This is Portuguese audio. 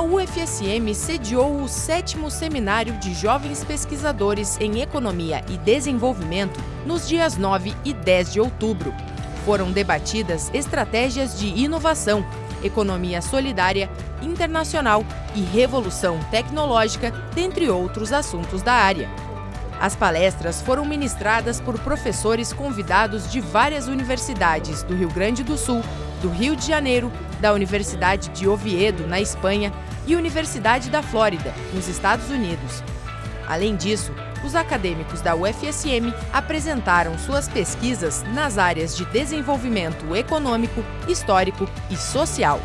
a UFSM sediou o sétimo Seminário de Jovens Pesquisadores em Economia e Desenvolvimento nos dias 9 e 10 de outubro. Foram debatidas estratégias de inovação, economia solidária, internacional e revolução tecnológica, dentre outros assuntos da área. As palestras foram ministradas por professores convidados de várias universidades do Rio Grande do Sul, do Rio de Janeiro, da Universidade de Oviedo, na Espanha, e Universidade da Flórida, nos Estados Unidos. Além disso, os acadêmicos da UFSM apresentaram suas pesquisas nas áreas de desenvolvimento econômico, histórico e social.